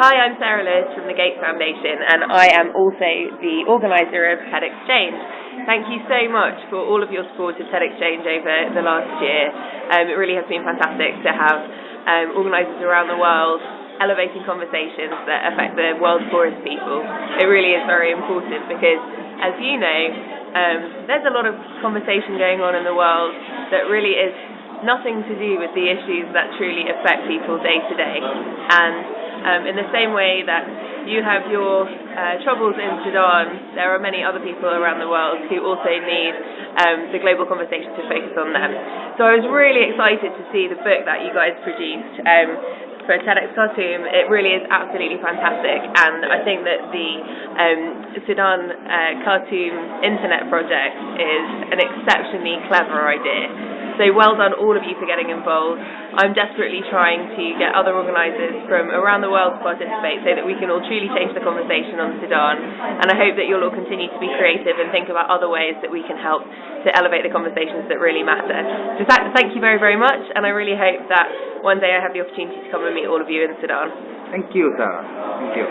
Hi, I'm Sarah Lewis from the Gates Foundation and I am also the organiser of TEDxChange. Thank you so much for all of your support of TEDxChange over the last year. Um, it really has been fantastic to have um, organisers around the world elevating conversations that affect the world's poorest people. It really is very important because, as you know, um, there's a lot of conversation going on in the world that really is nothing to do with the issues that truly affect people day to day. And um, in the same way that you have your uh, troubles in Sudan, there are many other people around the world who also need um, the global conversation to focus on them. So I was really excited to see the book that you guys produced. Um, for TEDx Khartoum, it really is absolutely fantastic, and I think that the um, Sudan uh, Khartoum Internet Project is an exceptionally clever idea. So well done all of you for getting involved. I'm desperately trying to get other organisers from around the world to participate so that we can all truly change the conversation on Sudan. And I hope that you'll all continue to be creative and think about other ways that we can help to elevate the conversations that really matter. So thank you very, very much. And I really hope that one day I have the opportunity to come and meet all of you in Sudan. Thank you, Sarah. Thank you.